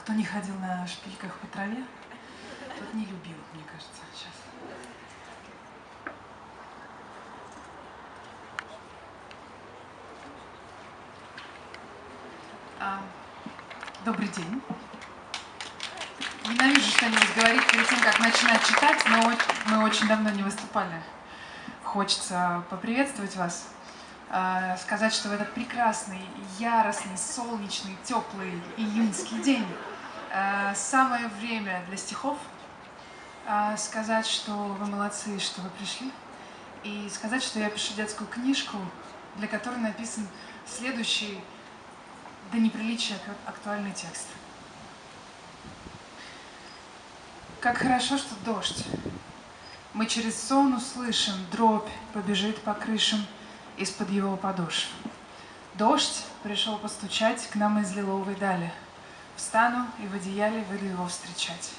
Кто не ходил на шпильках по траве, тот не любил, мне кажется, сейчас. А, добрый день. Ненавижу что-нибудь говорить перед тем, как начинать читать, но мы очень давно не выступали. Хочется поприветствовать вас, сказать, что в этот прекрасный, яростный, солнечный, теплый июньский день а, самое время для стихов, а, сказать, что вы молодцы, что вы пришли, и сказать, что я пишу детскую книжку, для которой написан следующий до неприличия актуальный текст. Как хорошо, что дождь. Мы через сон услышим, дробь побежит по крышам из-под его подошв. Дождь пришел постучать к нам из лиловой дали. Встану и в одеяле выйду его встречать.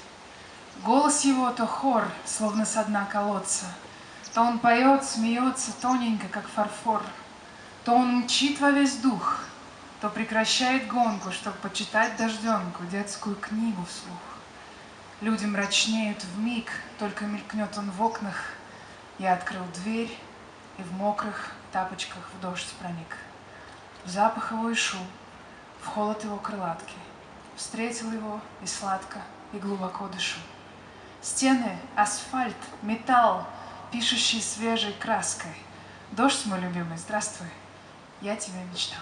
Голос его то хор, словно со дна колодца, То он поет, смеется тоненько, как фарфор, То он мчит во весь дух, то прекращает гонку, Чтобы почитать дожденку, детскую книгу вслух. Люди мрачнеют в миг, только мелькнет он в окнах. Я открыл дверь и в мокрых тапочках в дождь проник. В запах его и шум, в холод его крылатки. Встретил его и сладко, и глубоко дышу. Стены, асфальт, металл, пишущий свежей краской. Дождь мой любимый, здравствуй, я тебя мечтал.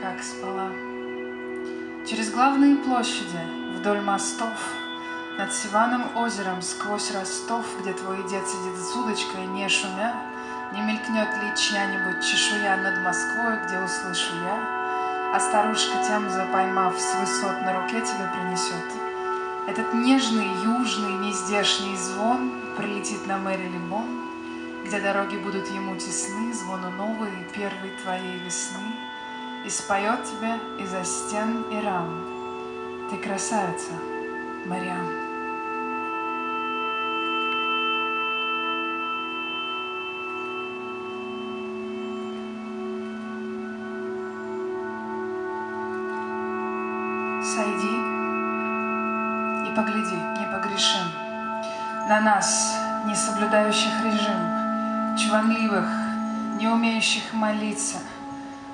Как спала. Через главные площади, вдоль мостов, Над Сиваном озером, сквозь Ростов, Где твой дед сидит с удочкой, не шумя, Не мелькнет ли чья-нибудь чешуя над Москвой, Где услышу я, А старушка Темза, поймав с высот, На руке тебя принесет. Этот нежный, южный, нездешний звон Прилетит на Мэри Либон, где дороги будут ему тесны, Звону новой, первой твоей весны — и споет тебе из-за стен и рам. Ты красавица, Мариам. На нас, не соблюдающих режим, чванливых, не умеющих молиться —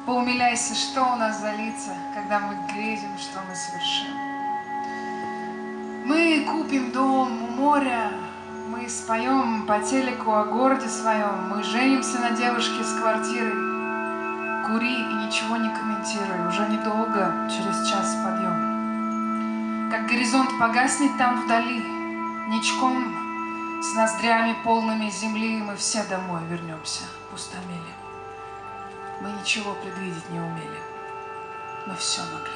Поумиляйся, что у нас за лица, когда мы грезим, что мы совершим. Мы купим дом у моря, мы споем по телеку о городе своем, мы женимся на девушке с квартирой. Кури и ничего не комментируй, уже недолго, через час подъем. Как горизонт погаснет там вдали, ничком, с ноздрями полными земли, мы все домой вернемся, пустомели. Мы ничего предвидеть не умели, но все могли.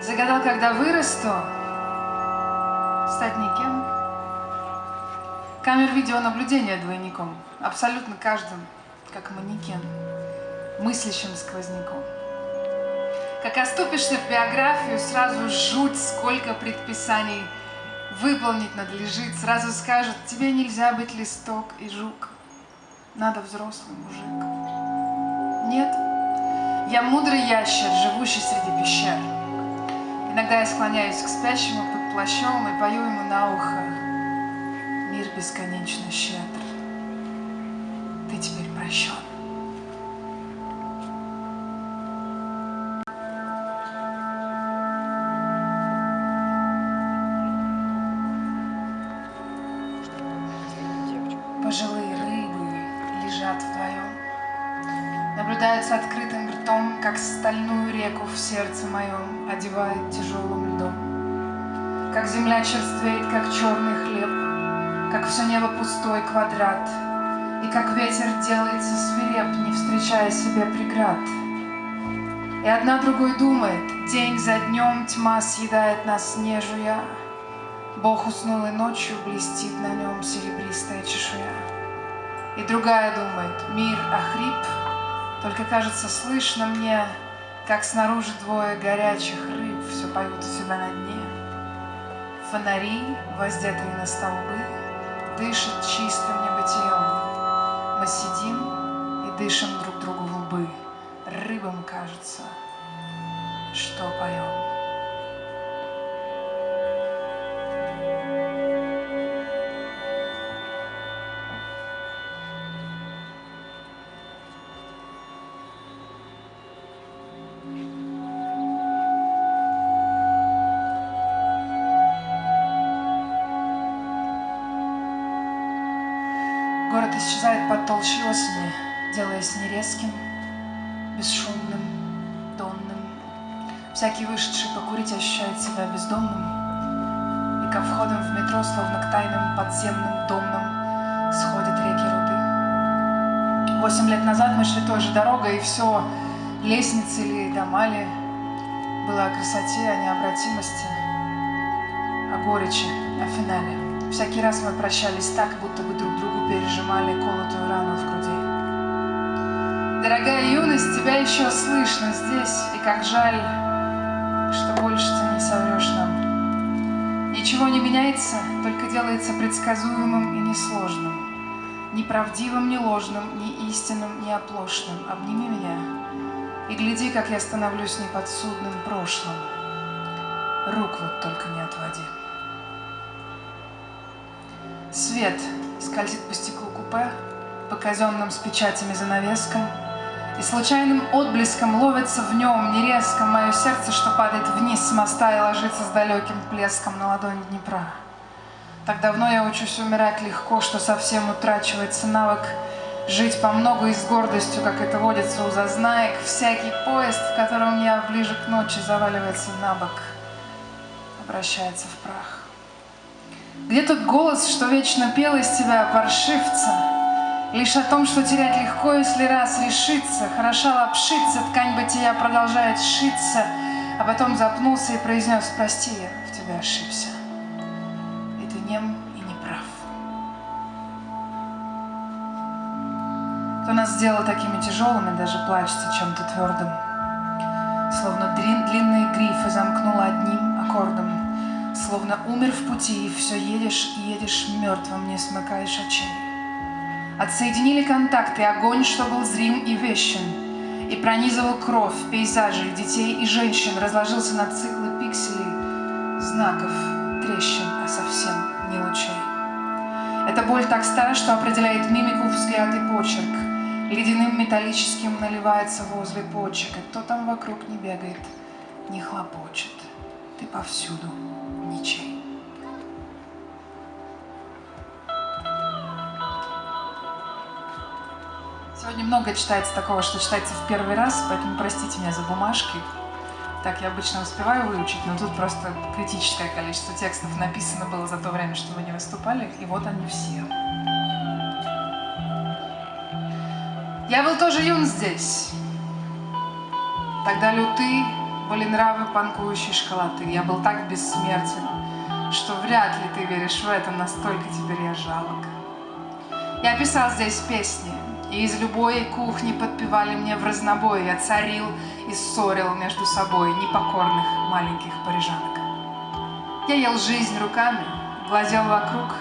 Загадал, когда вырасту, стать никем. Камер видеонаблюдения двойником, абсолютно каждым, как манекен, мыслящим сквозняком. Как оступишься в биографию, сразу жуть, сколько предписаний выполнить надлежит. Сразу скажут, тебе нельзя быть листок и жук. Надо взрослый мужик. Нет, я мудрый ящер, живущий среди пещер. Иногда я склоняюсь к спящему под плащом и пою ему на ухо. Мир бесконечно щедр. Ты теперь прощен. Как черный хлеб, Как все небо пустой квадрат, И как ветер делается свиреп, Не встречая себе преград. И одна другой думает, день за днем Тьма съедает нас, не. Бог уснул и ночью блестит на нем серебристая чешуя. И другая думает, мир охрип, Только кажется слышно мне, Как снаружи двое горячих рыб Все поют у себя на дне. Фонари, воздетые на столбы, Дышат чистым небытием. Мы сидим и дышим друг другу в лбы. Рыбам кажется, что поем. Делаясь нерезким, бесшумным, донным. Всякий вышедший покурить ощущает себя бездомным, и ко входам в метро, словно к тайным подземным домным, сходят реки руды. Восемь лет назад мы шли той же дорогой, и все, лестницы или дома ли, было о красоте, о необратимости, о горечи, о финале. Всякий раз мы прощались так, будто бы друг другу пережимали колотую рану в. Дорогая юность, тебя еще слышно здесь, и как жаль, что больше ты не соврешь нам. Ничего не меняется, только делается предсказуемым и несложным. Ни правдивым, ни ложным, ни истинным, ни оплошным. Обними меня и гляди, как я становлюсь неподсудным прошлым. Рук вот только не отводи. Свет скользит по стеклу купе, по казенным с печатями занавескам, и случайным отблеском ловится в нем нерезко мое сердце, что падает вниз с моста и ложится с далеким плеском на ладонь Днепра. Так давно я учусь умирать легко, что совсем утрачивается навык жить по много и с гордостью, как это водится у зазнаек. Всякий поезд, в котором я ближе к ночи заваливается на бок, обращается в прах. Где тот голос, что вечно пел из тебя, паршивца? Лишь о том, что терять легко, если раз решиться, Хороша лапшиться, ткань бытия продолжает сшиться, А потом запнулся и произнес, прости, я в тебя ошибся. И ты нем и не прав. Кто нас сделал такими тяжелыми, даже плачется чем-то твердым. Словно длинные грифы замкнула одним аккордом. Словно умер в пути, и все едешь едешь мертвым, не смыкаешь очей. Отсоединили контакты, огонь, что был зрим и вещен, и пронизывал кровь, пейзажи, детей и женщин, разложился на циклы пикселей, знаков, трещин, а совсем не лучей. Эта боль так стара, что определяет мимику, взгляд и почерк. Ледяным металлическим наливается возле почек, и кто там вокруг не бегает, не хлопочет. Ты повсюду ничей. Сегодня много читается такого, что читается в первый раз, поэтому простите меня за бумажки. Так я обычно успеваю выучить, но тут просто критическое количество текстов написано было за то время, что вы не выступали, и вот они все. Я был тоже юн здесь. Тогда люты были нравы панкующей школоты. Я был так бессмертен, что вряд ли ты веришь в это, настолько теперь я жалок. Я писал здесь песни, и из любой кухни подпевали мне в разнобой. Я царил и ссорил между собой непокорных маленьких парижанок. Я ел жизнь руками, глазел вокруг,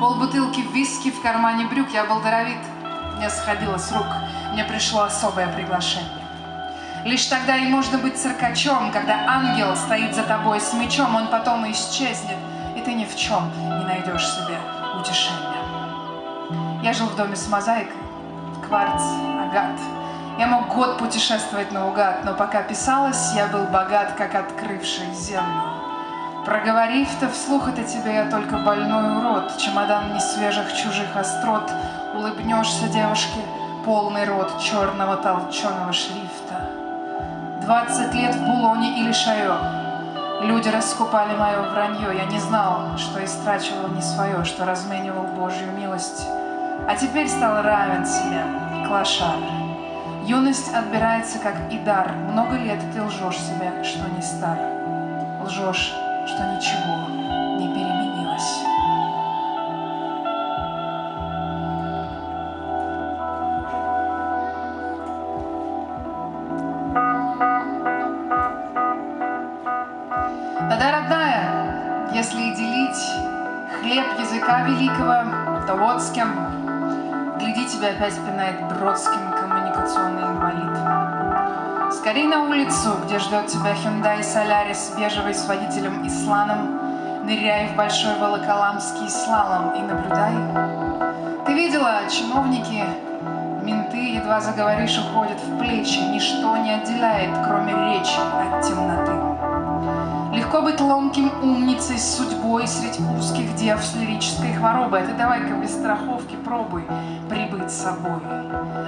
полбутылки виски в кармане брюк. Я был даровит, мне сходило с рук, мне пришло особое приглашение. Лишь тогда и можно быть циркачом, когда ангел стоит за тобой с мечом, он потом исчезнет, и ты ни в чем не найдешь себе утешения. Я жил в доме с мозаикой, кварц, агат. Я мог год путешествовать наугад, но пока писалось, я был богат, как открывший землю. Проговорив-то вслух это тебе, я только больной урод, чемодан несвежих чужих острот, улыбнешься девушке, полный рот черного толченого шрифта. Двадцать лет в Булоне или Шайо, Люди раскупали мое вранье, я не знал, что истрачивал не свое, что разменивал Божью милость. А теперь стал равен себе, клошар. Юность отбирается, как и дар. Много лет ты лжешь себе, что не стар. Лжешь, что ничего не переменилось. Тогда, родная, если и делить хлеб языка великого, то вот с кем. Тебя опять пинает Бродским коммуникационный инвалид. Скорей на улицу, где ждет тебя Hyundai Solaris, бежевый с водителем Исланом. Ныряй в большой волоколамский слалом и наблюдай. Ты видела, чиновники, менты, едва заговоришь, уходят в плечи. Ничто не отделяет, кроме речи от темноты. Легко быть ломким умницей с судьбой среди узких дев с лирической хворобой. А ты давай-ка без страховки пробуй прибыть с собой.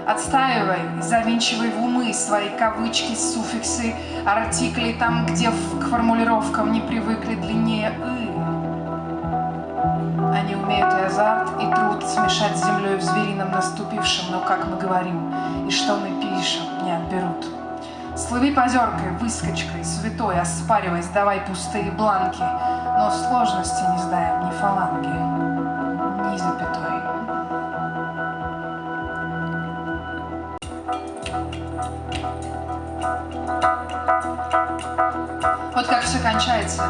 Отстаивай, завинчивай в умы свои кавычки, суффиксы, артикли там, где к формулировкам не привыкли длиннее «ы». Они умеют и азарт, и труд смешать с землей в зверином наступившем, но, как мы говорим, и что мы пишем, не отберут. Слыви позеркой, выскочкой, святой, оспаривай, сдавай пустые бланки, но сложности не сдаем ни фаланги, ни запятой. Вот как все кончается.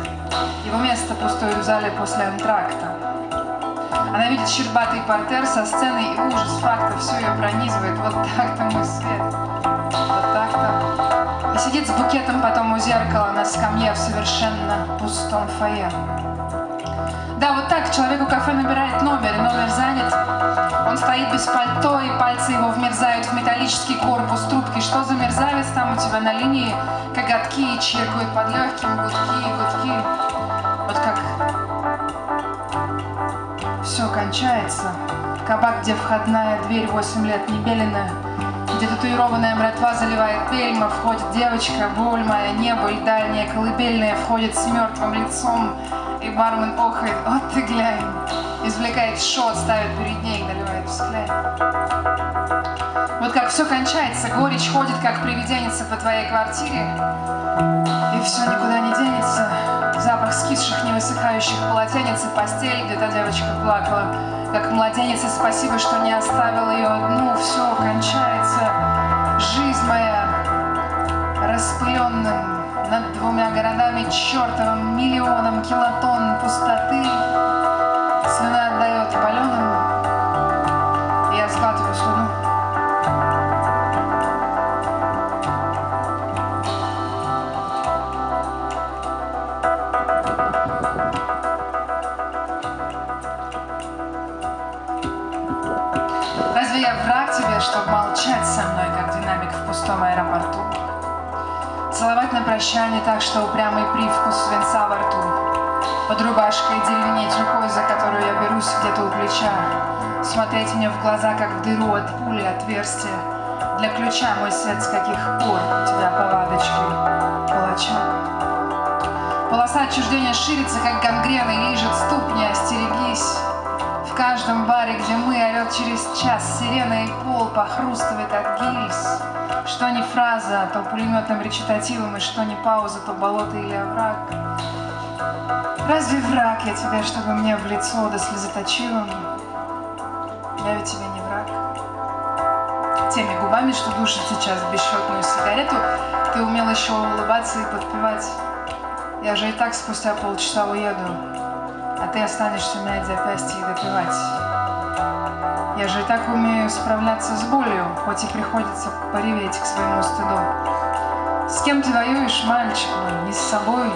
Его место пустое в зале после антракта. Она видит щербатый портер со сценой и ужас факта все ее пронизывает. Вот так-то мой свет. И сидит с букетом потом у зеркала на скамье в совершенно пустом фойе. Да, вот так человек у кафе набирает номер, и номер занят. Он стоит без пальто, и пальцы его вмерзают в металлический корпус трубки. Что за мерзавец там у тебя на линии? Коготки чиркают под легким, гудки гудки. Вот как все кончается. Кабак, где входная дверь 8 лет не белена, где татуированная мратва заливает пельма, входит девочка, боль небо и дальняя колыбельная, входит с мертвым лицом, и бармен охает, вот ты глянь, извлекает шот, ставит перед ней, наливает взгляд. Вот как все кончается, горечь ходит, как привиденница по твоей квартире, и все никуда не денется. Запах скисших, невысыхающих полотенец и постель, где та девочка плакала, как младенец, и спасибо, что не оставил ее одну. Все кончается. Жизнь моя распыленным над двумя городами чертовым миллионом килотонн пустоты. Слюна отдает паленым, молчать со мной, как динамик в пустом аэропорту? Целовать на прощание так, что упрямый привкус свинца во рту. Под рубашкой деревенеть рукой, за которую я берусь где-то у плеча. Смотреть мне в глаза, как в дыру от пули отверстия. Для ключа, мой свет, с каких пор у тебя повадочки палача. Полоса отчуждения ширится, как гангрена, и лижет ступни, остерегись. В каждом баре, где мы, орет через час сирена и пол похрустывает от гильз. Что не фраза, то пулеметным речитативом, и что не пауза, то болото или овраг. Разве враг я тебе, чтобы мне в лицо да слезоточивым? Я ведь тебе не враг. Теми губами, что душит сейчас бесчетную сигарету, ты умел еще улыбаться и подпевать. Я же и так спустя полчаса уеду, ты останешься мять запястье и допивать. Я же и так умею справляться с болью, хоть и приходится пореветь к своему стыду. С кем ты воюешь, мальчик мой? Не с собой?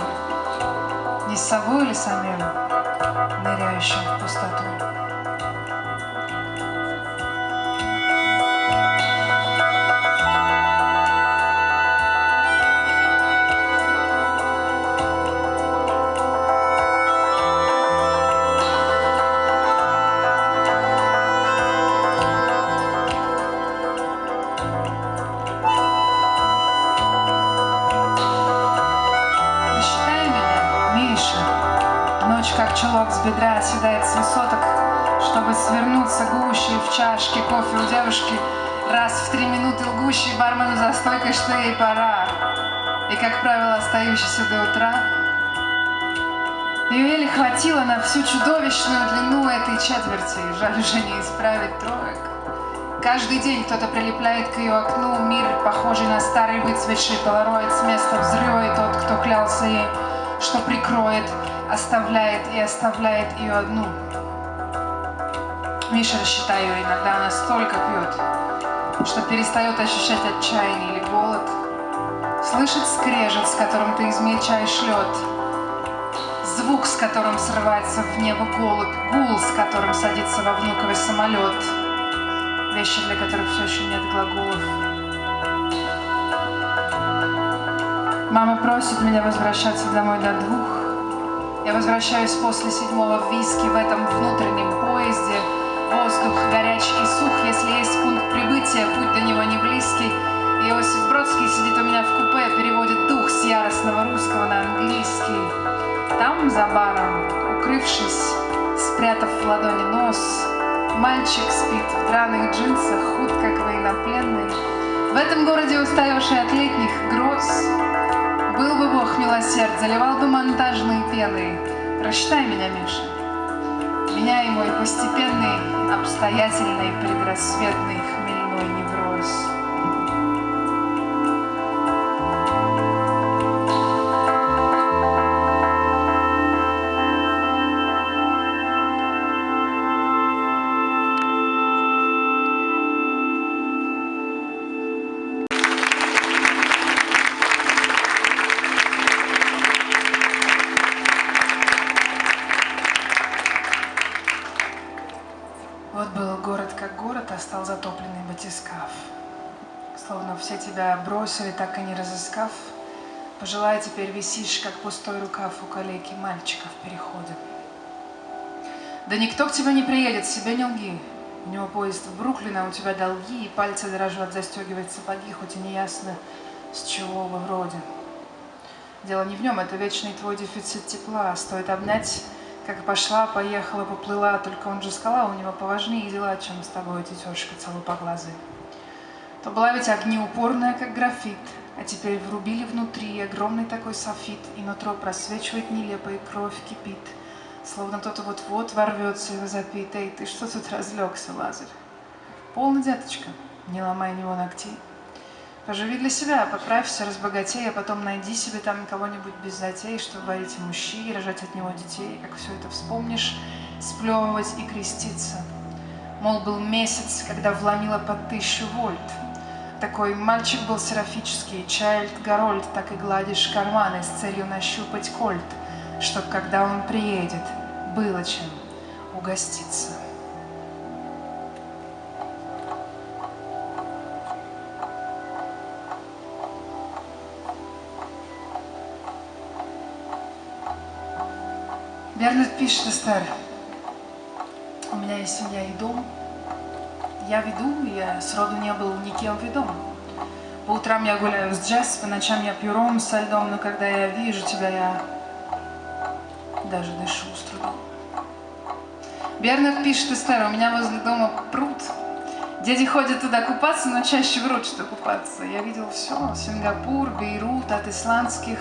Не с собой или самим, ныряющим в пустоту? Стойкой, что ей пора. И, как правило, остающийся до утра. Ее еле хватило на всю чудовищную длину этой четверти. Жаль уже не исправить троек. Каждый день кто-то прилепляет к ее окну мир, похожий на старый выцветший полароид с места взрыва, и тот, кто клялся ей, что прикроет, оставляет и оставляет ее одну. Миша, рассчитай ее, иногда она столько пьет, что перестает ощущать отчаяние или голод, слышит скрежет, с которым ты измельчаешь лед, звук, с которым срывается в небо голубь, гул, с которым садится во внуковый самолет — вещи, для которых все еще нет глаголов. Мама просит меня возвращаться домой до двух. Я возвращаюсь после седьмого виски в этом внутреннем поезде. Воздух горячий и сух, если есть пункт прибытия, путь до него не близкий. Иосиф Бродский сидит у меня в купе, переводит дух с яростного русского на английский. Там, за баром, укрывшись, спрятав в ладони нос, Мальчик спит в драных джинсах, худ, как военнопленный. В этом городе, уставивший от летних гроз, Был бы Бог милосерд, заливал бы монтажные пены. Прочитай меня, Миша. Меня и мой постепенный, обстоятельный, предрассветный бросили, так и не разыскав. Пожелай теперь висишь, как пустой рукав у калеки мальчика в переходе. Да никто к тебе не приедет, себе не лги. У него поезд в Бруклин, а у тебя долги, и пальцы дрожат застегивать сапоги, хоть и не ясно, с чего вы вроде. Дело не в нем, это вечный твой дефицит тепла. Стоит обнять как пошла, поехала, поплыла, только он же скала, у него поважнее дела, чем с тобой, тетешка целопоглазая. То была ведь огнеупорная, как графит, а теперь врубили внутри огромный такой софит, и нутро просвечивает нелепо, и кровь кипит, словно тот вот-вот ворвется и возопит. Эй, ты что тут разлегся, Лазарь? Полно, деточка, не ломай него ногтей. Поживи для себя, поправься, разбогатей, а потом найди себе там кого-нибудь без затей, чтобы варить ему щи и рожать от него детей. Как все это вспомнишь, сплевывать и креститься. Мол, был месяц, когда вломила под тысячу вольт. Такой мальчик был серафический, Чайльд Гарольд, так и гладишь карманы с целью нащупать кольт, чтоб, когда он приедет, было чем угоститься. Бернард пишет, Эстер, у меня есть семья и дом. Я веду, я сроду не был никем ведом. По утрам я гуляю с джаз, по ночам я пью ром со льдом, но когда я вижу тебя, я даже дышу с трудом. Бернард пишет, Эстер, у меня возле дома пруд. Дети ходят туда купаться, но чаще врут, что купаться. Я видел все. Сингапур, Бейрут, от исландских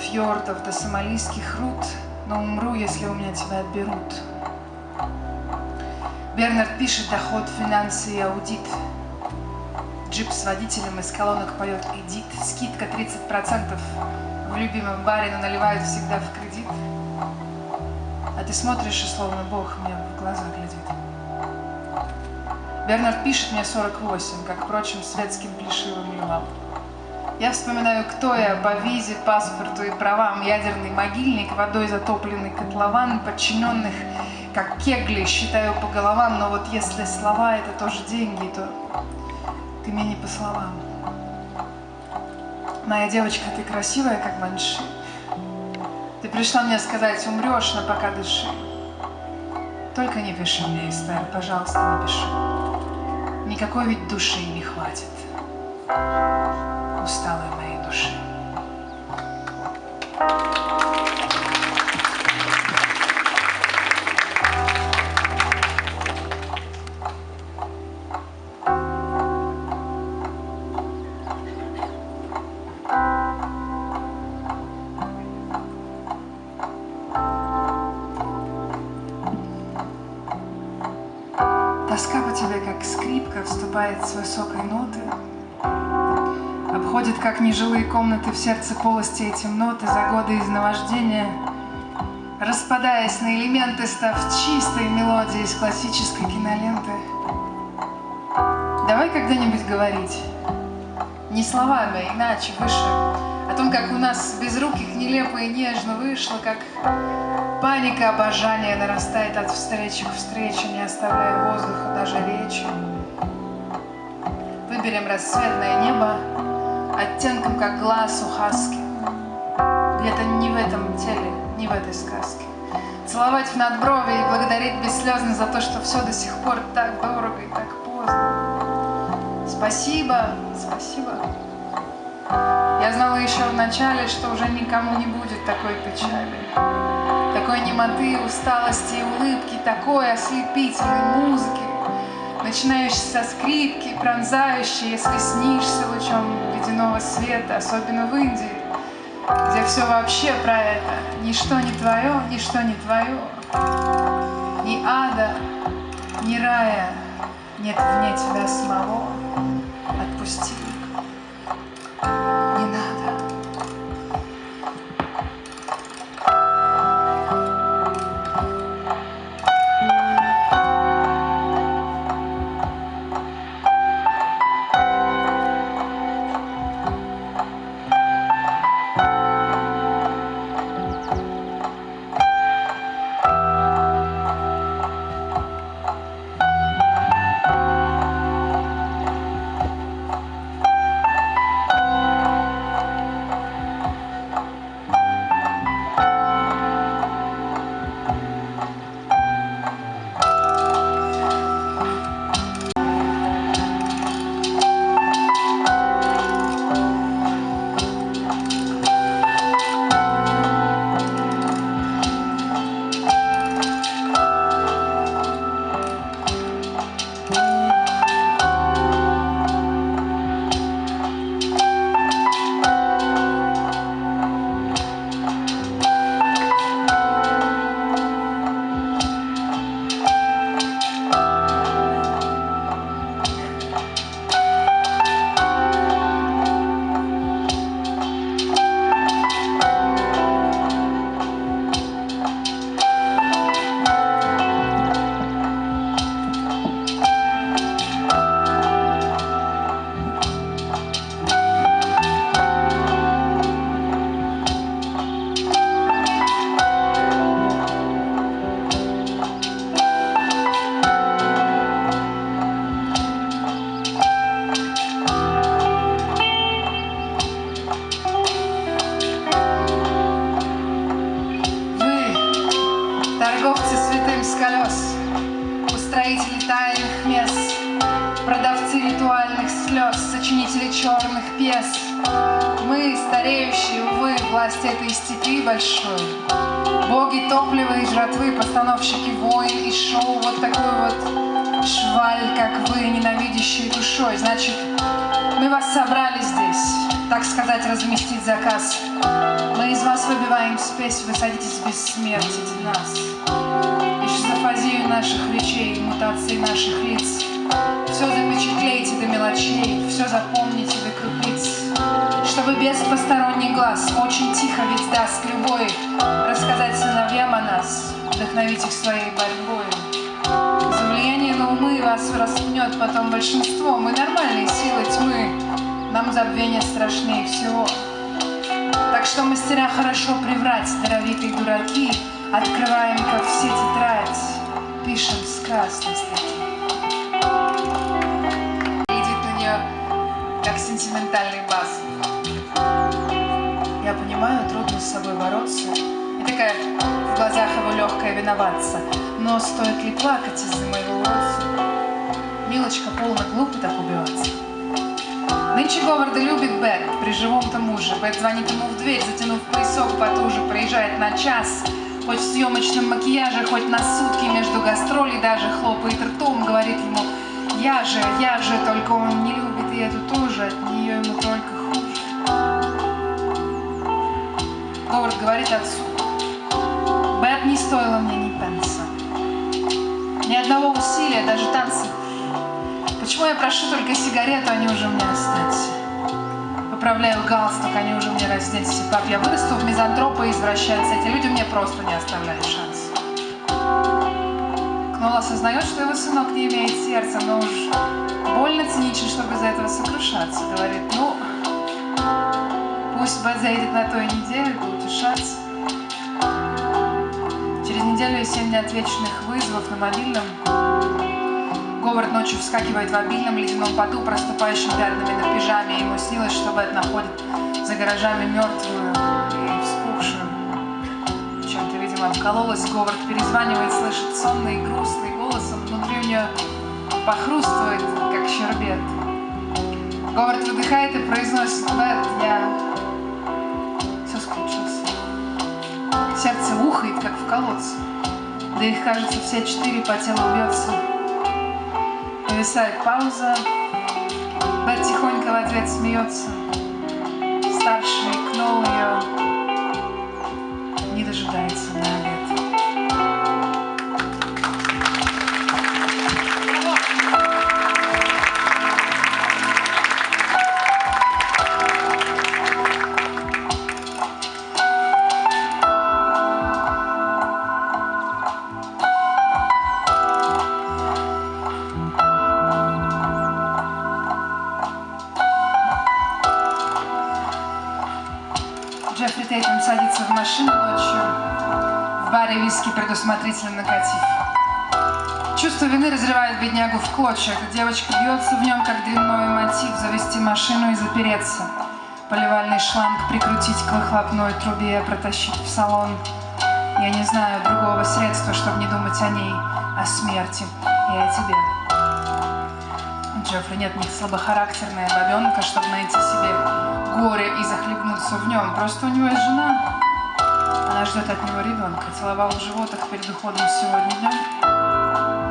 фьордов до сомалийских руд – но умру, если у меня тебя отберут. Бернард пишет доход, финансы и аудит. Джип с водителем из колонок поет «Эдит». Скидка 30%. В любимом баре, но наливают всегда в кредит. А ты смотришь, и словно Бог мне в глаза глядит. Бернард пишет мне 48, как, впрочем, светским плешивым львам. Я вспоминаю, кто я по визе, паспорту и правам. Ядерный могильник, водой затопленный котлован, подчиненных, как кегли, считаю по головам. Но вот если слова — это тоже деньги, то ты мне не по словам. Моя девочка, ты красивая, как банши. Ты пришла мне сказать, умрешь, но пока дыши. Только не пиши мне, Эстер, пожалуйста, напиши. Никакой ведь души не хватит усталой моей души. Вступает с высокой ноты, Обходит, как нежилые комнаты в сердце полости эти ноты за годы из наваждения, Распадаясь на элементы, став чистой мелодией из классической киноленты. Давай когда-нибудь говорить, не словами, а иначе, выше, о том, как у нас без безруких нелепо и нежно вышло, как паника обожания нарастает от встречи к встрече, не оставляя воздуха даже речи. Выберем рассветное небо оттенком, как глаз у хаски. Где-то не в этом теле, не в этой сказке. Целовать в надброви и благодарить бесслезно за то, что все до сих пор так дорого и так поздно. Спасибо, спасибо. Я знала еще в начале, что уже никому не будет такой печали, такой немоты, усталости и улыбки, такой ослепительной музыки, начинающей со скрипки, пронзающей, если снишься лучом ледяного света, особенно в Индии, где все вообще про это. Ничто не твое, ничто не твое. Ни ада, ни рая нет вне тебя самого. Отпусти. Спесь вы садитесь бессмертить нас. И шизофазию наших речей, и мутации наших лиц. Все запечатлейте до мелочей, все запомните до крупиц. Чтобы без посторонних глаз, очень тихо ведь даст любой, рассказать сыновьям о нас, вдохновить их своей борьбой. На умы вас распнет потом большинство. Мы нормальные силы тьмы, нам забвение страшнее всего. Так что мастера хорошо приврать, даровитые дураки, Открываем, как все тетрадь, пишем с красной статьи. Глядит на нее, как сентиментальный бас. Я понимаю, трудно с собой бороться. И такая в глазах его легкая виноваться. Но стоит ли плакать из-за моего уродца? Милочка полно глупо так убиваться. Нынче Говарда любит Бет, при живом-то муже. Бет звонит ему в дверь, затянув поясок потуже, проезжает на час. Хоть в съемочном макияже, хоть на сутки между гастролей, даже хлопает ртом, говорит ему «Я же, я же», только он не любит и эту тоже, от нее ему только хуже. Говард говорит отцу «Бет не стоила мне ни пенса, ни одного усилия, даже танцев Почему я прошу только сигарету, они уже мне останься? Поправляю галстук, они уже мне разденься. Пап, я вырасту в мизантропа и извращенца. Эти люди мне просто не оставляют шанс. Кнол осознает, что его сынок не имеет сердца, но уж больно циничен, чтобы из-за этого сокрушаться. Говорит, ну, пусть Бет заедет на той неделе, да утешаться. Неделю и семь неотвеченных вызовов на мобильном Говард ночью вскакивает в обильном ледяном поту, проступающим пятнами на пижаме. Ему снилось, что Бет находит за гаражами мертвую и вспухшую. Чем-то, видимо, вкололась. Говард перезванивает, слышит сонный и грустный голосом. Внутри у нее похрустывает, как щербет. Говард выдыхает и произносит, Бет, я Сердце ухает, как в колодце. Да их, кажется, все четыре по телу бьется. Повисает пауза. Бет тихонько в ответ смеется. Старший кнул Чувство вины разрывает беднягу в клочья. Девочка бьется в нем, как дрянной мотив, завести машину и запереться. Поливальный шланг прикрутить к выхлопной трубе, протащить в салон. Я не знаю другого средства, чтобы не думать о ней, о смерти и о тебе. У Джеффри нет ни слабохарактерная бабенка, чтобы найти себе горе и захлебнуться в нем. Просто у него есть жена. Она ждет от него ребенка. Целовал в животах перед уходом сегодня днем.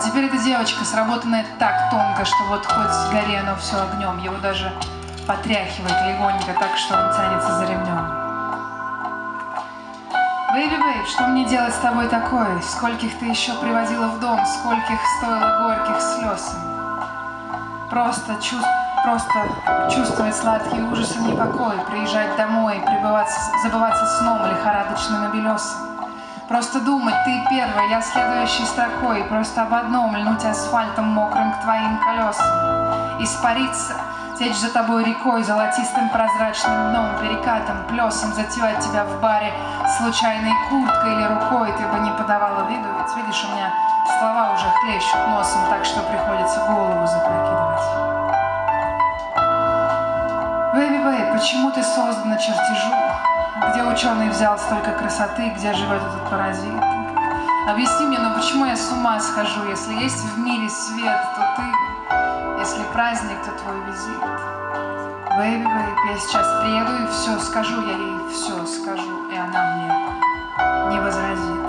А теперь эта девочка, сработанная так тонко, что вот хоть горе оно все огнем. Его даже потряхивает легонько так, что он тянется за ремнем. Бэйби, бэйб, что мне делать с тобой такое? Скольких ты еще привозила в дом, скольких стоило горьких слез? Просто, чувств, просто чувствовать сладкий ужас и непокой, приезжать домой, пребываться, забываться сном лихорадочным и белесым. Просто думать, ты первая, я следующей строкой, просто об одном льнуть асфальтом мокрым к твоим колесам. Испариться, течь за тобой рекой, золотистым прозрачным дном, перекатом, плесом, затевать тебя в баре случайной курткой или рукой, ты бы не подавала виду, ведь видишь, у меня слова уже хлещут носом, так что приходится голову запрокидывать. Baby, babe, почему ты создана по чертежу? Где ученый взял столько красоты, где живет этот паразит? Объясни мне, но почему я с ума схожу? Если есть в мире свет, то ты, если праздник, то твой визит. Baby, babe, я сейчас приеду и все скажу, я ей все скажу, и она мне не возразит.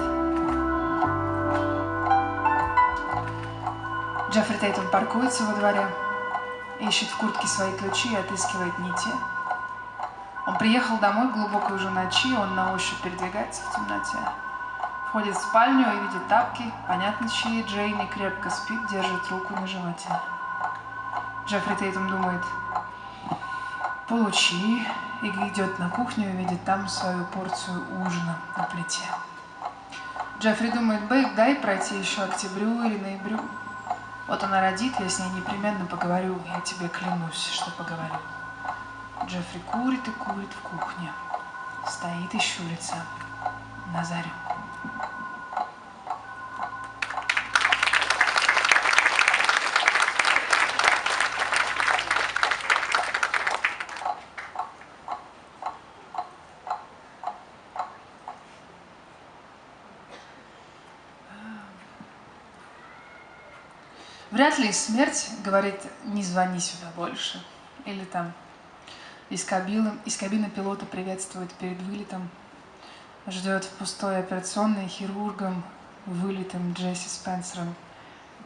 Джеффри Тейтон паркуется во дворе, ищет в куртке свои ключи и отыскивает не те. Он приехал домой глубокой уже ночи, он на ощупь передвигается в темноте. Входит в спальню и видит тапки, понятно чьи, Джейни крепко спит, держит руку на животе. Джеффри Тейтон думает, получи, и идет на кухню и видит там свою порцию ужина на плите. Джеффри думает, Бейк, дай пройти еще октябрю или ноябрю. Вот она родит, я с ней непременно поговорю, я тебе клянусь, что поговорю. Джеффри курит и курит в кухне. Стоит и щурится на зарю. Вряд ли смерть говорит, не звони сюда больше. Или там из кабины, из кабины пилота приветствует перед вылетом. Ждет в пустой операционной хирургом, вылетом Джесси Спенсером.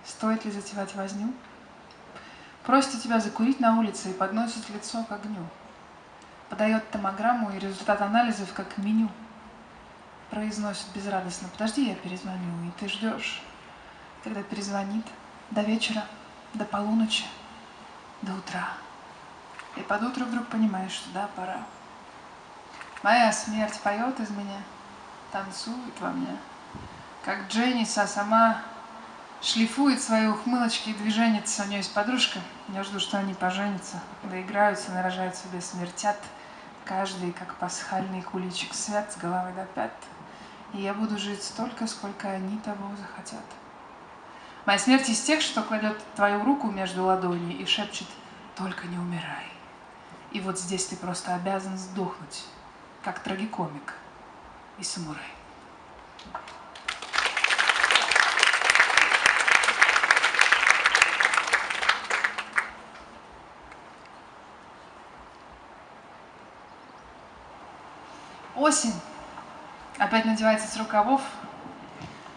Стоит ли затевать возню? Просит тебя закурить на улице и подносит лицо к огню. Подает томограмму и результат анализов как меню. Произносит безрадостно, подожди, я перезвоню, и ты ждешь, когда перезвонит до вечера до полуночи, до утра. И под утро вдруг понимаешь, что да, пора. Моя смерть поет из меня, танцует во мне, как Дженниса сама шлифует свои ухмылочки и движенница. У нее есть подружка, я жду, что они поженятся, доиграются, нарожают себе, смертят. Каждый, как пасхальный куличик свят с головы до пят. И я буду жить столько, сколько они того захотят. Моя смерть из тех, что кладет твою руку между ладоней и шепчет «Только не умирай». И вот здесь ты просто обязан сдохнуть, как трагикомик и самурай. Осень опять надевается с рукавов,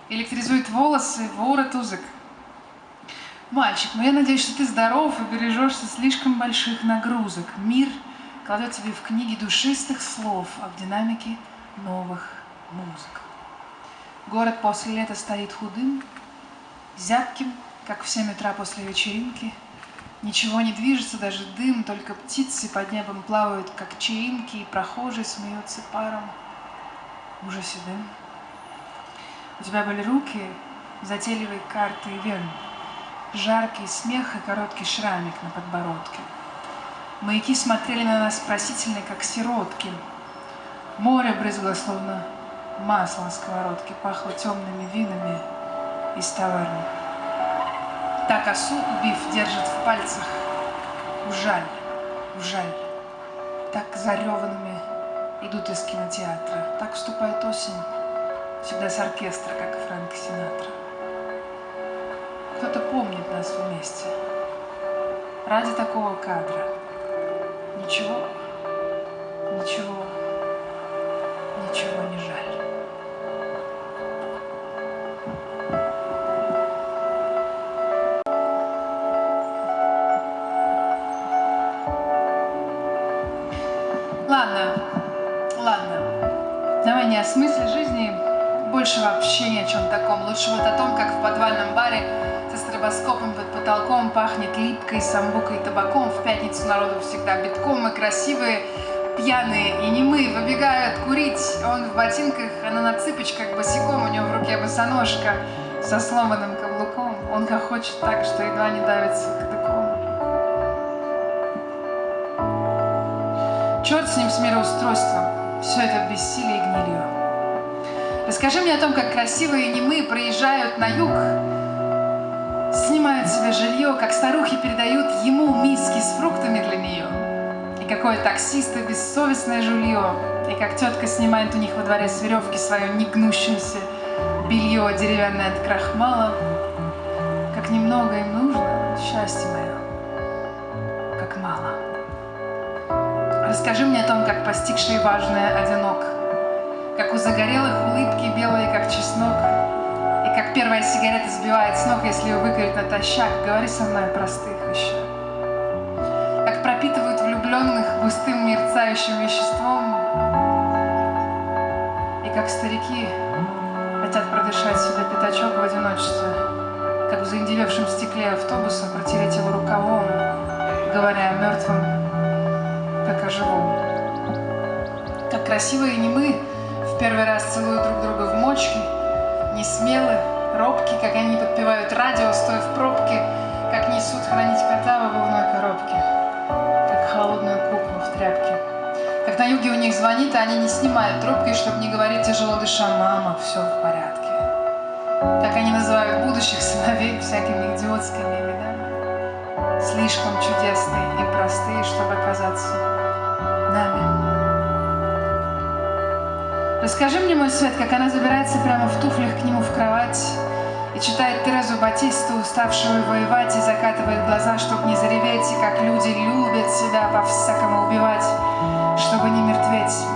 электризует волосы, ворот узок. Мальчик, ну я надеюсь, что ты здоров и бережешься слишком больших нагрузок. Мир кладет тебе в книге душистых слов, а в динамике новых музык. Город после лета стоит худым, зябким, как в семь утра после вечеринки. Ничего не движется, даже дым, только птицы под небом плавают, как чаинки, и прохожие смеются паром ужасе дым. У тебя были руки, затейливые карты и вен, жаркий смех и короткий шрамик на подбородке. Маяки смотрели на нас просительно, как сиротки. Море брызгло, словно масло на сковородке, пахло темными винами из таверны. Так осу, убив, держит в пальцах. Ужаль, ужаль. Так зареванными идут из кинотеатра. Так вступает осень, всегда с оркестра, как Фрэнк Синатра. Кто-то помнит нас вместе. Ради такого кадра. Ничего, ничего, ничего не жаль. Ладно, ладно. Давай не о смысле жизни, больше вообще ни о чем таком. Лучше вот о том, как в подвальном баре стробоскопом под потолком пахнет липкой, самбукой и табаком. В пятницу народу всегда битком и красивые, пьяные и немые выбегают курить. Он в ботинках, она на цыпочках босиком, у него в руке босоножка со сломанным каблуком. Он хохочет так, что едва не давится кадыком. Черт с ним, с мироустройством. Все это бессилие и гнилью. Расскажи мне о том, как красивые немы проезжают на юг, снимают себе жилье, как старухи передают ему миски с фруктами для нее, и какое таксисты бессовестное жулье, и как тетка снимает у них во дворе с веревки свое негнущееся белье деревянное от крахмала, как немного им нужно, счастье мое, как мало. Расскажи мне о том, как постигший важное одинок – как у загорелых улыбки белые, как чеснок, как первая сигарета сбивает с ног, если ее выкурить натощак. Говори со мной простых вещах. Как пропитывают влюбленных густым мерцающим веществом, и как старики хотят продышать себе пятачок в одиночестве, как в заиндевевшем стекле автобуса протереть его рукавом, говоря о мертвом, как о живом. Как красивые не мы, первый раз целуют друг друга в мочке, не смелы, робки, как они подпевают радио, стоя в пробке, как несут хранить кота в обувной коробке, как холодную куклу в тряпке. Как на юге у них звонит, а они не снимают трубки, чтобы не говорить тяжело дыша, мама, все в порядке. Так они называют будущих сыновей всякими идиотскими именами, слишком чудесные и простые, чтобы оказаться нами. Расскажи мне, мой свет, как она забирается прямо в туфлях к нему в кровать и читает Терезу Батисту, уставшую воевать, и закатывает глаза, чтобы не зареветь, и как люди любят себя по-всякому убивать, чтобы не мертветь.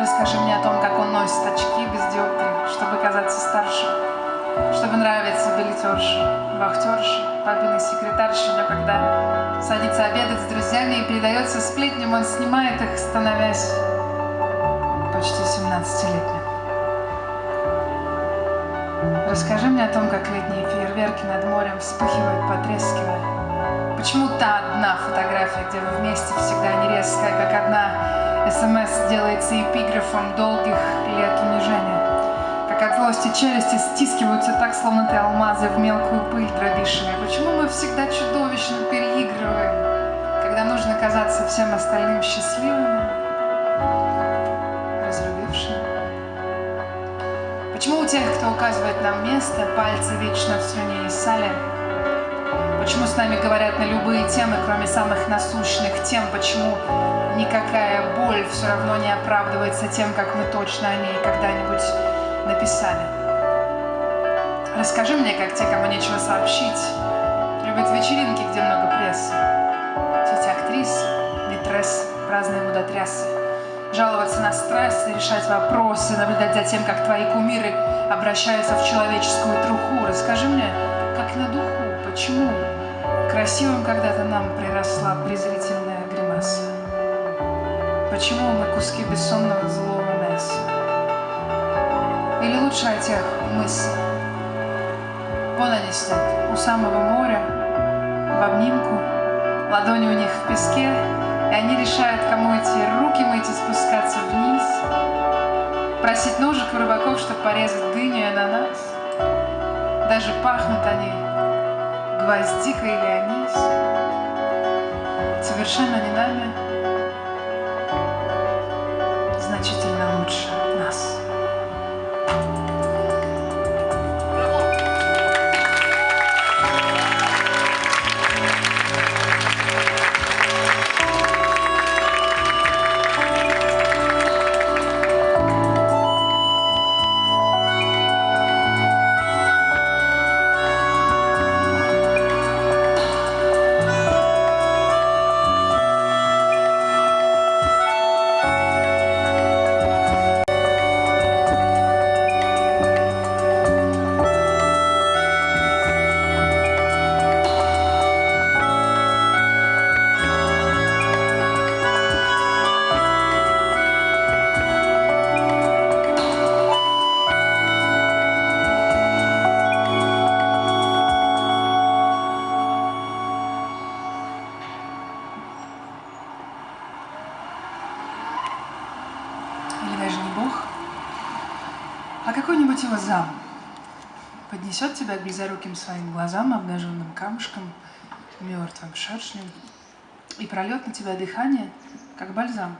Расскажи мне о том, как он носит очки без диоптрий, чтобы казаться старше, чтобы нравиться билетерши, вахтерши, папиной секретарши, но когда садится обедать с друзьями и передается сплетням, он снимает их, становясь почти 17-летним. Расскажи мне о том, как летние фейерверки над морем вспыхивают, потрескивая. Почему та одна фотография, где вы вместе всегда не резкая, как одна СМС делается эпиграфом долгих лет унижения? Как от злости челюсти стискиваются так, словно ты алмазы в мелкую пыль дробишь. Почему мы всегда чудовищно переигрываем, когда нужно казаться всем остальным счастливыми, Почему у тех, кто указывает нам место, пальцы вечно в слюне и сале? Почему с нами говорят на любые темы, кроме самых насущных тем? Почему никакая боль все равно не оправдывается тем, как мы точно о ней когда-нибудь написали? Расскажи мне, как те, кому нечего сообщить, любят вечеринки, где много прессы. Все эти актрисы, митрессы, разные мудотрясы жаловаться на стресс, решать вопросы, наблюдать за тем, как твои кумиры обращаются в человеческую труху. Расскажи мне, как на духу, почему красивым когда-то нам приросла презрительная гримаса? Почему мы куски бессонного злого мяса? Или лучше о тех мыслях? Вон они сидят, у самого моря, в обнимку, ладони у них в песке, и они решают, кому эти руки мыть и спускаться вниз, просить ножик у рыбаков, чтобы порезать дыню и ананас. Даже пахнут они гвоздикой или анис. Совершенно не нами, значительно лучше близоруким своим глазам, обнаженным камушком, мертвым шершнем, и прольет на тебя дыхание, как бальзам,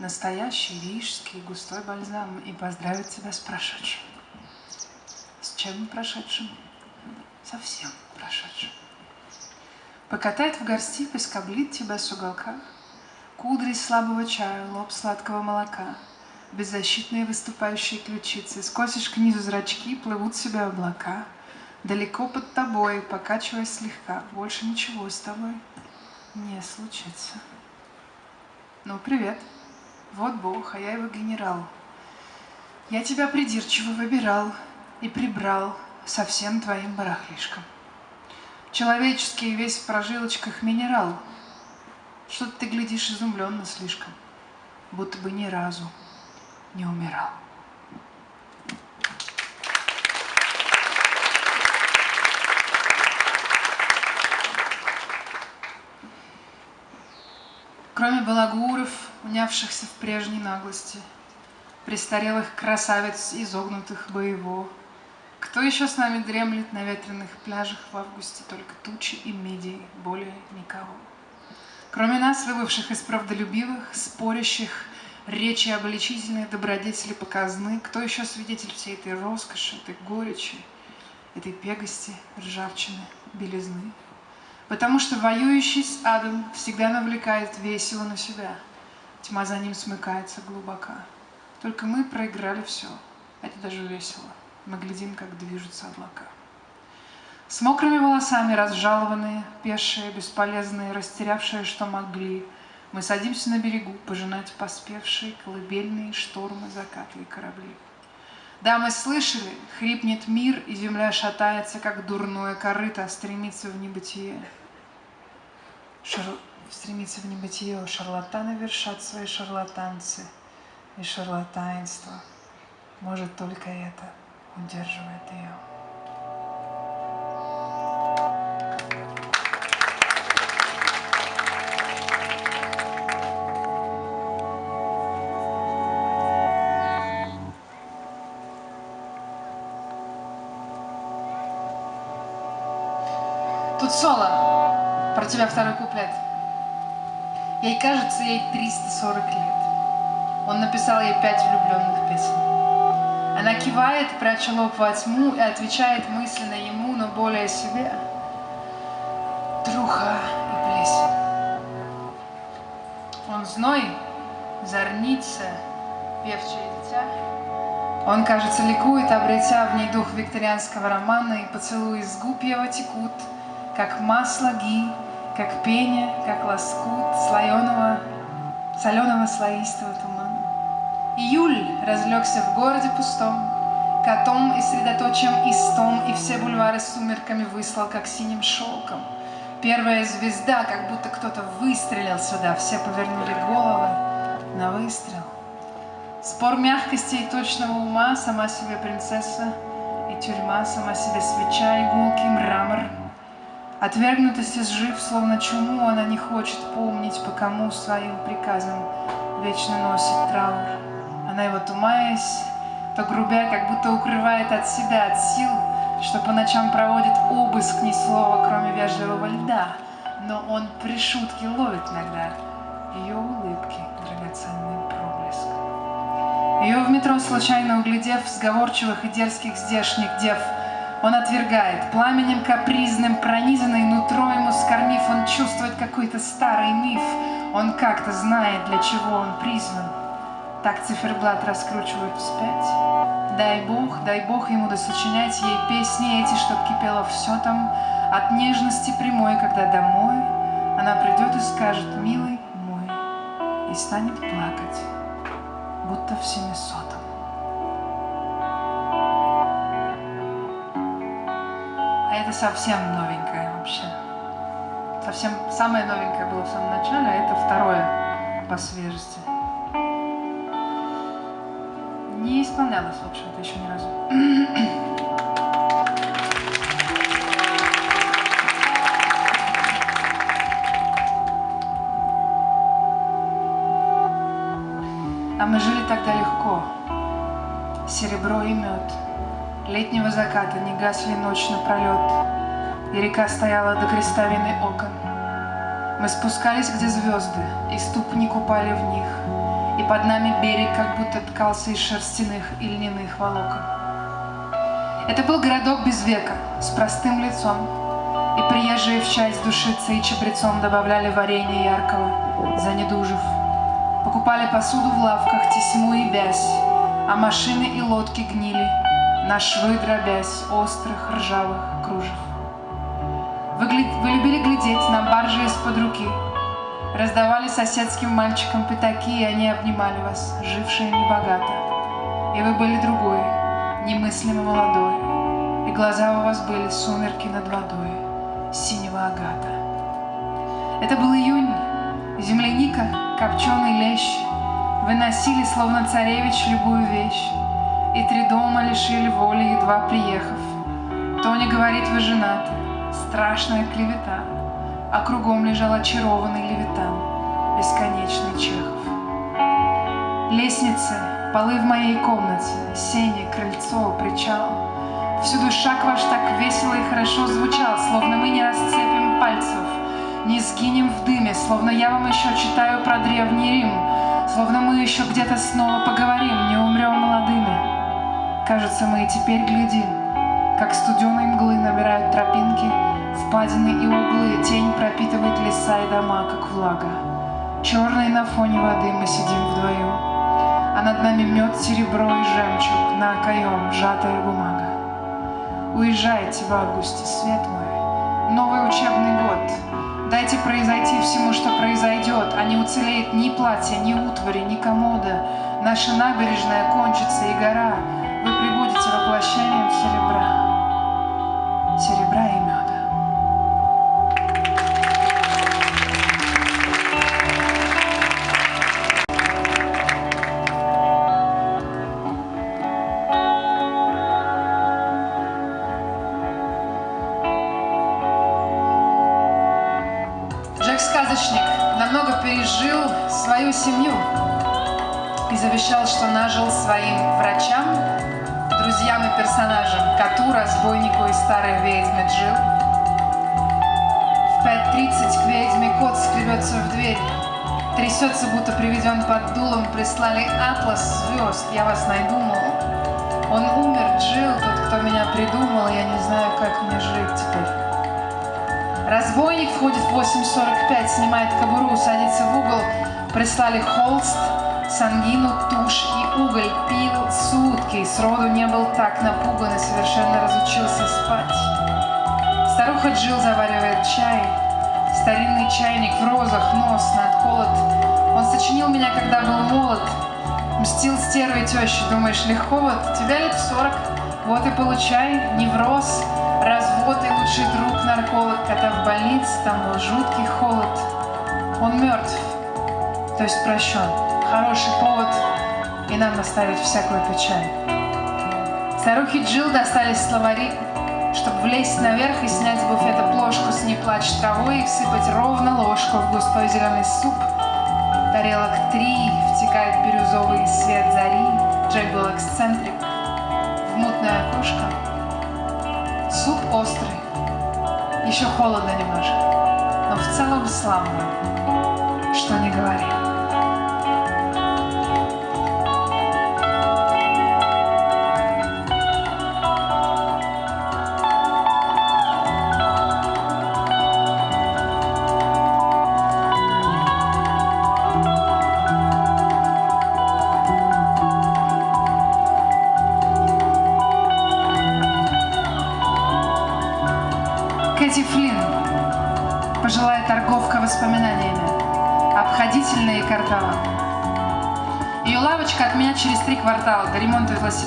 настоящий рижский густой бальзам, и поздравит тебя с прошедшим. С чем прошедшим? Совсем прошедшим. Покатает в горсти, поскоблит тебя с уголка, Кудри слабого чая, лоб сладкого молока — беззащитные выступающие ключицы, скосишь к низу зрачки, плывут себе облака. Далеко под тобой, покачиваясь слегка, больше ничего с тобой не случится. Ну, привет. Вот Бог, а я его генерал. Я тебя придирчиво выбирал и прибрал со всем твоим барахлишком. Человеческий весь в прожилочках минерал. Что-то ты глядишь изумленно слишком, будто бы ни разу не умирал. Кроме балагуров, унявшихся в прежней наглости, престарелых красавиц, изогнутых боево, кто еще с нами дремлет на ветреных пляжах в августе? Только тучи и меди, более никого. Кроме нас, выбывших из правдолюбивых, спорящих, речи обличительные добродетели показны. Кто еще свидетель всей этой роскоши, этой горечи, этой пегости, ржавчины, белизны? Потому что воюющий с адом всегда навлекает весело на себя. Тьма за ним смыкается глубоко. Только мы проиграли все. Это даже весело. Мы глядим, как движутся облака. С мокрыми волосами разжалованные, пешие, бесполезные, растерявшие, что могли — мы садимся на берегу пожинать поспевшие колыбельные штормы, закаты и корабли. Да, мы слышали, хрипнет мир, и земля шатается, как дурное корыто, стремится в небытие. Шар... Стремится в небытие, шарлатаны вершат свои шарлатанцы и шарлатанство. Может, только это удерживает ее. Про тебя второй куплет. Ей кажется, ей 340 лет. Он написал ей пять влюбленных песен. Она кивает, пряча лоб во тьму и отвечает мысленно ему, но более себе. Труха и плесень. Он зной, зорница, певчее дитя. Он, кажется, ликует, обретя в ней дух викторианского романа, и поцелуи с губ его текут, как масло ги, как пение, как лоскут слоеного, соленого слоистого тумана. Июль разлегся в городе пустом, котом и средоточием истом, и все бульвары сумерками выслал, как синим шелком. Первая звезда, как будто кто-то выстрелил сюда, все повернули головы на выстрел. Спор мягкости и точного ума, сама себе принцесса, и тюрьма, сама себе свеча, игулки, мрамор. Отвергнутость изжив, словно чуму, она не хочет помнить, по кому своим приказом вечно носит траур. Она его тумаясь, то грубя, как будто укрывает от себя, от сил, что по ночам проводит обыск ни слова, кроме вежливого льда, но он при шутке ловит иногда ее улыбки, драгоценный проблеск. Ее в метро случайно углядев, сговорчивых и дерзких здешних дев, он отвергает, пламенем капризным, пронизанный нутро ему скормив, он чувствует какой-то старый миф, он как-то знает, для чего он призван. Так циферблат раскручивают вспять. Дай Бог, дай Бог ему досочинять ей песни эти, чтоб кипело все там, от нежности прямой, когда домой она придет и скажет, милый мой, и станет плакать, будто в семисотом. Это совсем новенькое вообще. Совсем самое новенькое было в самом начале, а это второе по свежести. Не исполнялось, в общем-то, еще ни разу. Заката не гасли ночь напролет. И река стояла до крестовины окон. Мы спускались, где звезды, и ступни купали в них. И под нами берег как будто ткался из шерстяных и льняных волокон. Это был городок без века, с простым лицом. И приезжие в часть душицы и чабрецом добавляли варенье яркого, занедужив. Покупали посуду в лавках, тесьму и бязь, а машины и лодки гнили, на швы дробясь острых ржавых кружев. Вы, вы любили глядеть на баржи из-под руки, раздавали соседским мальчикам пятаки, и они обнимали вас, жившие небогато. И вы были другой, немыслимо молодой, и глаза у вас были сумерки над водой, синего агата. Это был июнь, земляника, копченый лещ, Выносили, словно царевич, любую вещь, И три дома лишили воли, едва приехав. Тоня говорит, вы женаты, страшная клевета, А кругом лежал очарованный левитан, Бесконечный Чехов. Лестницы, полы в моей комнате, Сени, крыльцо, причал, Всюду шаг ваш так весело и хорошо звучал, Словно мы не расцепим пальцев, не сгинем в дыме, словно я вам еще читаю про Древний Рим, словно мы еще где-то снова поговорим, не умрем молодыми. Кажется, мы и теперь глядим, как студеной мглы набирают тропинки, впадины и углы, тень пропитывает леса и дома, как влага. Черной на фоне воды мы сидим вдвоем, а над нами мед, серебро и жемчуг, на окоем сжатая бумага. Уезжайте в августе, свет мой, новый учебный год, Дайте произойти всему, что произойдет, а не уцелеет ни платье, ни утвари, ни комода. Наша набережная кончится, и гора. Воплощением. Серебра звезд, я вас найду, мол. Он умер, Джил, тот, кто меня придумал, я не знаю, как мне жить теперь. Разбойник входит в 8.45, снимает кобуру, садится в угол, прислали холст, сангину, тушь и уголь, пил сутки, сроду не был так напуган и совершенно разучился спать. Старуха Джил заваривает чай, старинный чайник в розах, нос надколот. Он сочинил меня, когда был молод, мстил стервой тещи, думаешь, легко вот, тебя лет сорок, вот и получай, невроз, развод и лучший друг нарколог, когда в больнице там был жуткий холод. Он мертв, то есть прощен. Хороший повод и нам наставить всякую печаль. Старухи Джил достались словари, чтобы влезть наверх и снять с буфета плошку с «Не плачь травой» и всыпать ровно ложку в густой зеленый суп. Тарелок три, втекает бирюзовый свет зари, Джек эксцентрик, в мутное окошко. Суп острый, еще холодно немножко, но в целом славно, что не говори.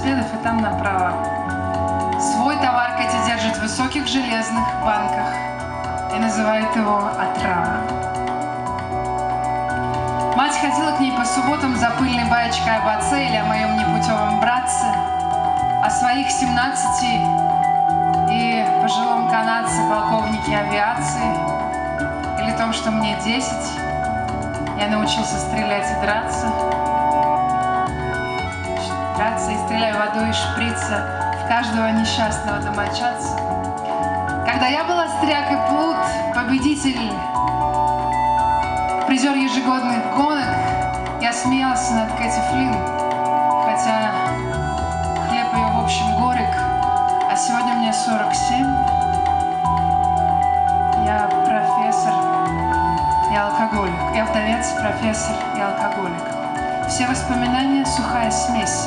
Велосипедов и там направо. Свой товар Кэти держит в высоких железных банках и называет его «отрава». Мать ходила к ней по субботам за пыльной баечкой об отце или о моем непутевом братце, о своих 17 и пожилом канадце полковнике авиации, или том, что мне 10, я научился стрелять и драться, драться и стрелять водой из шприца в каждого несчастного домочадца. Когда я была стряк и плут, победитель, призер ежегодных гонок, я смеялся над Кэти Флинн, хотя хлеб ее в общем горек, а сегодня мне 47. Я профессор и алкоголик. Я вдовец, профессор и алкоголик. Все воспоминания — сухая смесь.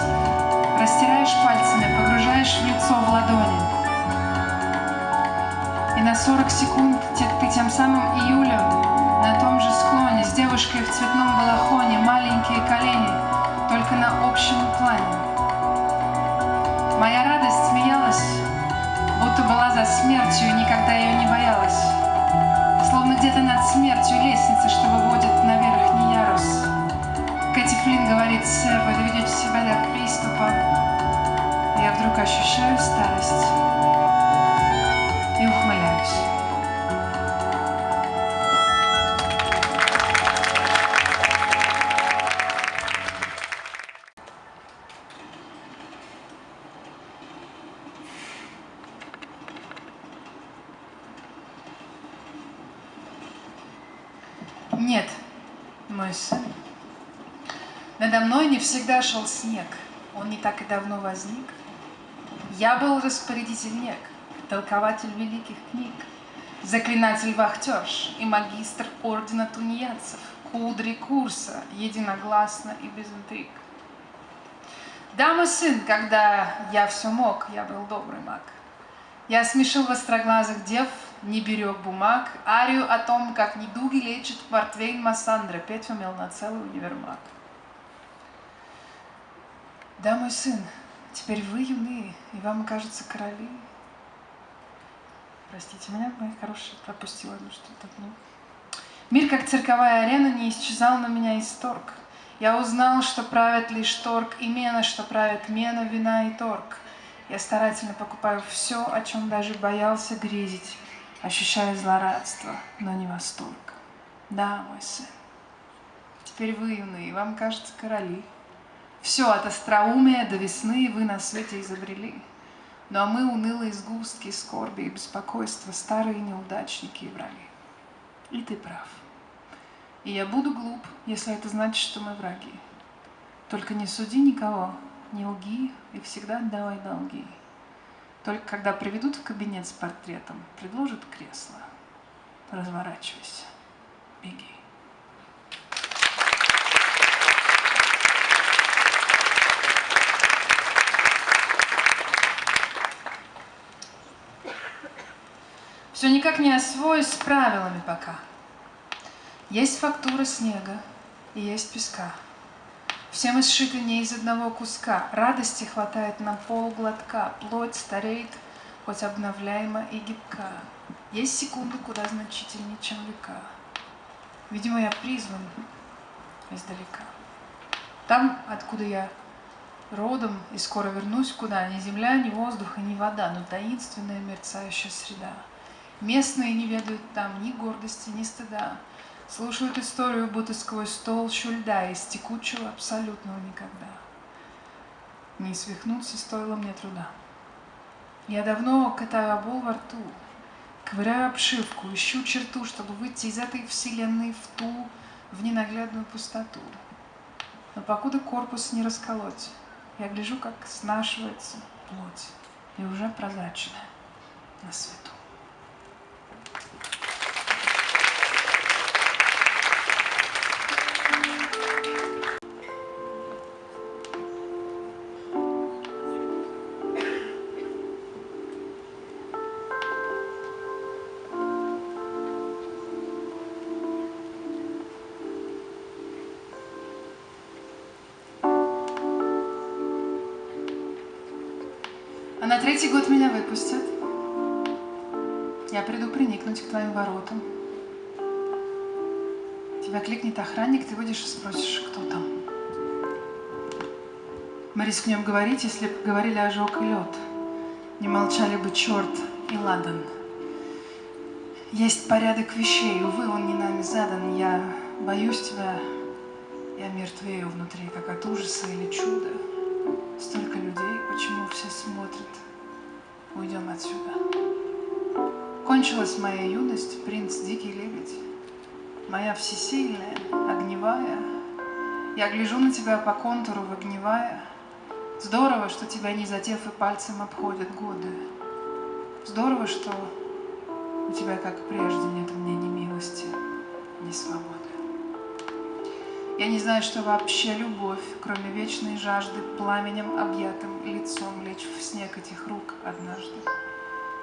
Растираешь пальцами, погружаешь в лицо в ладони. И на 40 секунд ты тем самым июлем на том же склоне с девушкой в цветном балахоне, маленькие колени, только на общем плане. Моя радость смеялась, будто была за смертью и никогда ее не боялась. Словно где-то над смертью лестница, что выводит на верхний ярус. Кэти Флинн говорит, вы доведете себя до приступа. Я вдруг ощущаю старость всегда шел снег. Он не так и давно возник. Я был распорядитель нек, толкователь великих книг, заклинатель вахтерш и магистр ордена тунеядцев, кудри курса, единогласно и без интриг. Да, мой сын, когда я все мог, я был добрый маг. Я смешил востроглазых дев, не берег бумаг, арию о том, как недуги лечит Портвейн Массандра, петь умел на целый универмаг. Да, мой сын, теперь вы юны, и вам кажется короли. Простите меня, моя хорошая, пропустила ну что-то. Ну. Мир, как цирковая арена, не исчезал на меня исторг. Я узнал, что правят лишь торг и мена, что правят мена, вина и торг. Я старательно покупаю все, о чем даже боялся грезить, ощущая злорадство, но не восторг. Да, мой сын, Теперь вы юные, вам кажется короли. Все от остроумия до весны вы на свете изобрели. Ну а мы унылые сгустки скорби и беспокойства, старые неудачники и враги. И ты прав. И я буду глуп, если это значит, что мы враги. Только не суди никого, не лги и всегда отдавай долги. Только когда приведут в кабинет с портретом, предложат кресло. Разворачивайся, беги. Все никак не освоюсь с правилами пока. Есть фактура снега и есть песка. Все мы сшиты не из одного куска. Радости хватает на полглотка. Плоть стареет, хоть обновляема и гибка. Есть секунды куда значительнее, чем века. Видимо, я призван издалека. Там, откуда я родом и скоро вернусь куда, ни земля, ни воздух и ни вода, но таинственная мерцающая среда. Местные не ведают там ни гордости, ни стыда. Слушают историю, будто сквозь толщу льда из текучего абсолютного никогда. Не свихнуться стоило мне труда. Я давно катаю обол во рту, ковыряю обшивку, ищу черту, чтобы выйти из этой вселенной в ту, в ненаглядную пустоту. Но покуда корпус не расколоть, я гляжу, как снашивается плоть, и уже прозрачная на свету. Третий год меня выпустят. Я приду приникнуть к твоим воротам. Тебя кликнет охранник, ты выйдешь и спросишь, кто там. Мы рискнем говорить, если бы говорили ожог и лед. Не молчали бы черт и ладан. Есть порядок вещей, увы, он не нами задан. Я боюсь тебя, я мертвею внутри, как от ужаса или чуда. Столько людей, почему все смотрят? Уйдем отсюда. Кончилась моя юность, принц Дикий Лебедь. Моя всесильная, огневая. Я гляжу на тебя по контуру выгнивая. Здорово, что тебя не затев и пальцем обходят годы. Здорово, что у тебя, как прежде, нет мне ни милости, ни свободы. Я не знаю, что вообще любовь, кроме вечной жажды, пламенем объятым лицом лечь в снег этих рук однажды.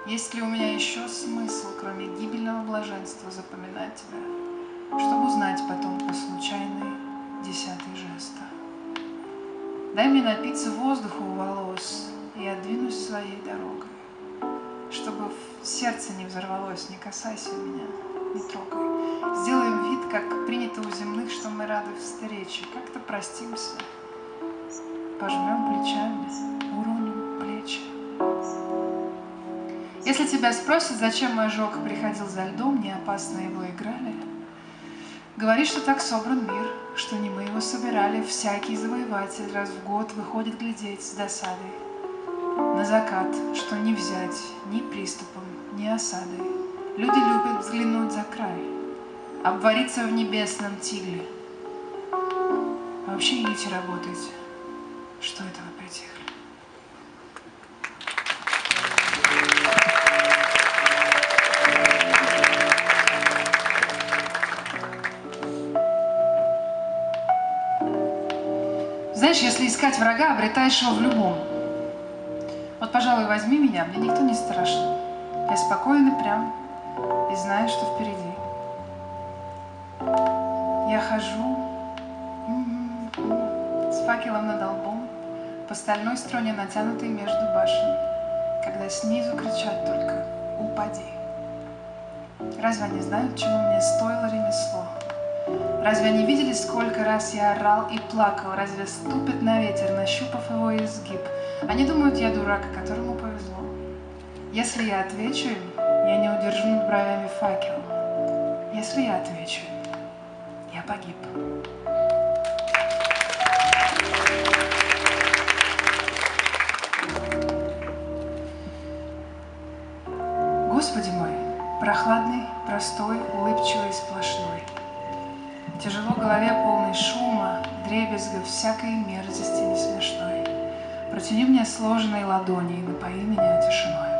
Есть ли у меня еще смысл, кроме гибельного блаженства, запоминать тебя, чтобы узнать потом по случайной десятой жеста? Дай мне напиться воздуха у волос, и я двинусь своей дорогой, чтобы сердце не взорвалось, не касайся меня, не трогай. Сделаем вид, как принято у земных, что мы рады встрече. Как-то простимся, пожмем плечами, уроним плечи. Если тебя спросят, зачем ожог приходил за льдом, не опасно его играли, говори, что так собран мир, что не мы его собирали. Всякий завоеватель раз в год выходит глядеть с досадой на закат, что не взять ни приступом, ни осадой. Люди любят взглянуть за край, обвариться в небесном тигле. Вообще идите работайте. Что это вы притихли? Знаешь, если искать врага, обретаешь его в любом. Вот, пожалуй, возьми меня, мне никто не страшен. Я спокоен и прям, и знаю, что впереди. Я хожу с факелом над лбом по стальной струне, натянутой между башен, когда снизу кричат только «Упади!». Разве они знают, чему мне стоило ремесло? Разве они видели, сколько раз я орал и плакал? Разве ступит на ветер, нащупав его изгиб? Они думают, я дурак, которому повезло. Если я отвечу им, я не удержнут бровями факел. Если я отвечу, я погиб. Господи мой, прохладный, простой, улыбчивый, сплошной. Тяжело голове, полный шума, дребезга, всякой мерзости не смешной. Протяни мне сложные ладони и напои меня тишиной.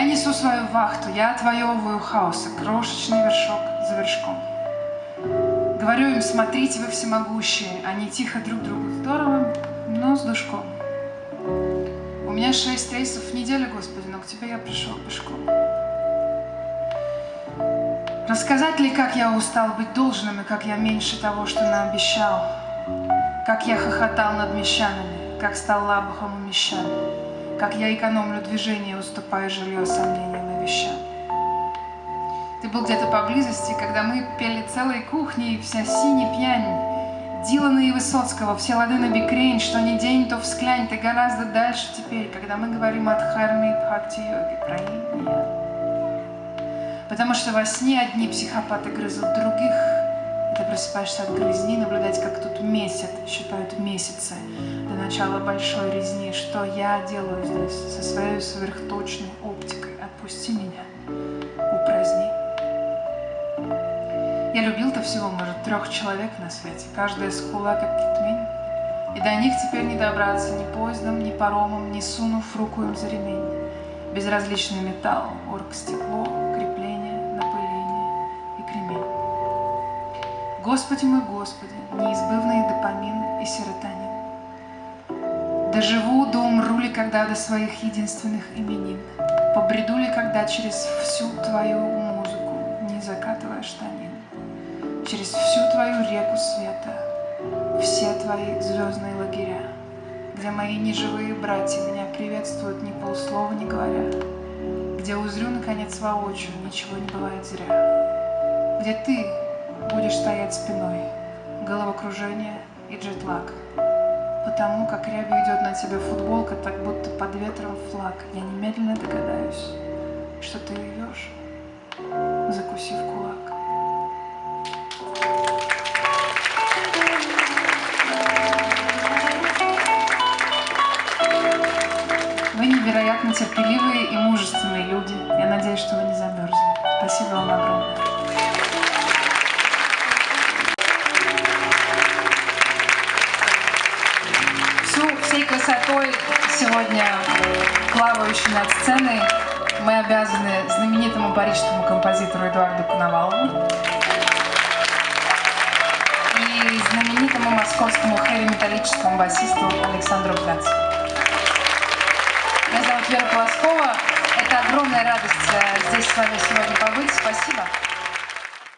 Я несу свою вахту, я отвоевываю хаоса, крошечный вершок за вершком. Говорю им, смотрите вы всемогущие, они тихо друг другу здорово, но с душком. У меня шесть рейсов в неделю, Господи, но к Тебе я пришел пешком. Рассказать ли, как я устал быть должным, и как я меньше того, что наобещал? Как я хохотал над мещанами, как стал лабухом у мещан, как я экономлю движение, уступая жилье сомнениям и вещам. Ты был где-то поблизости, когда мы пели целой кухней, вся синий пьянь, Дилана и Высоцкого, все лады на бикрень, что ни день, то всклянь, ты гораздо дальше теперь, когда мы говорим от Харми и Бхакти-йоги, про инь Потому что во сне одни психопаты грызут других, ты просыпаешься от грызни, наблюдать, как тут месяц, считают месяцы начала большой резни. Что я делаю здесь со своей сверхточной оптикой? Отпусти меня, упраздни. Я любил-то всего, может, трех человек на свете, каждая скула, как китмень. И до них теперь не добраться ни поездом, ни паромом, ни сунув руку им за ремень. Безразличный металл, оргстекло, крепление, напыление и кремень. Господи мой Господи, неизбывный допамин и серотонин. Доживу, да умру ли когда до своих единственных именин? Побреду ли когда через всю твою музыку, не закатывая штанин? через всю твою реку света, все твои звездные лагеря, где мои неживые братья меня приветствуют ни полслова не говоря, где узрю, наконец, воочию, ничего не бывает зря, где ты будешь стоять спиной, головокружение и джетлаг, потому как рябью идет на тебя футболка, так будто под ветром флаг, я немедленно догадаюсь, что ты идешь, закусив кулак. Плавающей над сценой мы обязаны знаменитому парижскому композитору Эдуарду Коновалову и знаменитому московскому хэви-металлическому басисту Александру Гацу. Меня зовут Вера Полоскова. Это огромная радость э, здесь с вами сегодня побыть. Спасибо.